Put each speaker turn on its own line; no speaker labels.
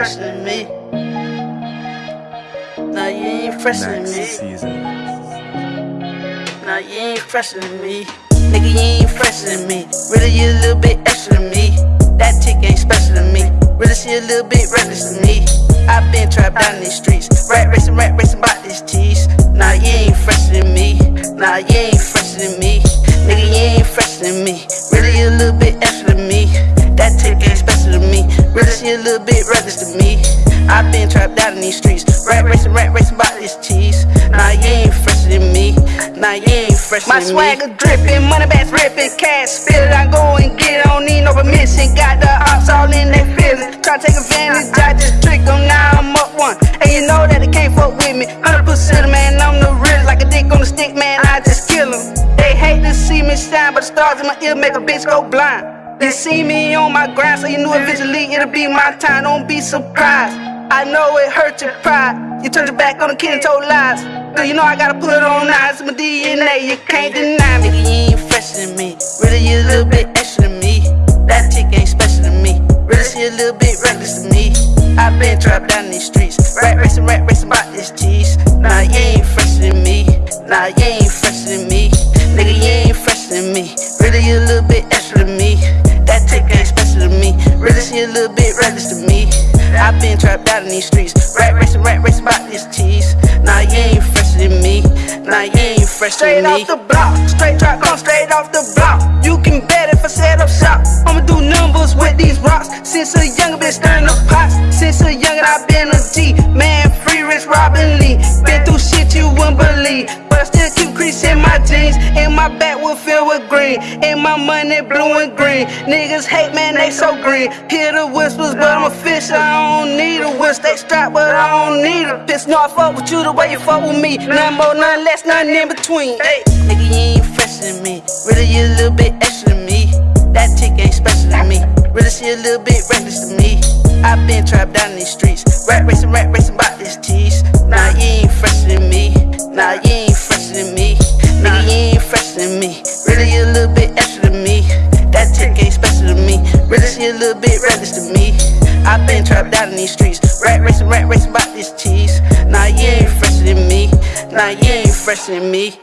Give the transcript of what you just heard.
fresher me. Nah, you ain't
Next
me.
season.
Nah, you ain't fresher than me. Nigga, you ain't fresher than me. Really, you a little bit extra than me. That tick ain't special than me. Really, she a little bit reckless than me. i been trapped down in these streets. Rat racing, rat racing about this cheese. Nah, you ain't fresher than me. Nah, you ain't Ain't
My swagger dripping, money bags ripping, cash spill it, I go and get it, don't need no permission. Got the ops all in their feelings, try to take advantage, I just trick them, now I'm up one. And you know that they can't fuck with me, 100% man, I'm the realest, like a dick on a stick, man, I just kill them. They hate to see me shine, but the stars in my ear make a bitch go blind. They see me on my grind, so you knew eventually it'll be my time, don't be surprised. I know it hurt your pride, you turned your back on the kid and told lies. You know I gotta put on eyes, my DNA, you can't deny me.
Nigga, you ain't fresher than me. Really, you a little bit extra than me. That chick ain't special than me. Really, she a little bit reckless than me. i been trapped down these streets. Rat racing, rat racing about this cheese. Nah, you ain't fresher than me. Nah, you ain't fresher than me. Nigga, you ain't fresher than me. Really, you a little bit extra than me. That chick ain't special than me. Really, she a little bit reckless than me. I've been trapped down in these streets. Rat racing, rat racing about this cheese. Nah, you ain't than me. Nah, you ain't fresher
Straight
than me.
off the block, straight drop, come straight off the block. You can bet if I set up shop. I'ma do numbers with these rocks. Since a young been stirring the pots. Since a youngin' I been a G. Man, free rich Robin Lee. Been through shit you wouldn't believe. But I still crease in my jeans. And my back will fill with green. And my money blue and green. Niggas hate, man, they so green. Hear the whispers, but I'm a fish. I don't need a whistle. They strap, but I don't need a piss. No, I fuck with you the way you fuck with me. None more, none less, nothing in between. Hey.
Nigga, you ain't fresher than me. Really, you a little bit extra than me. That chick ain't special than me. Really, she a little bit reckless to me. i been trapped down in these streets. These streets. Rat racing, rat racing about this cheese. Nah, you ain't fresher than me. Nah, you ain't fresher than me.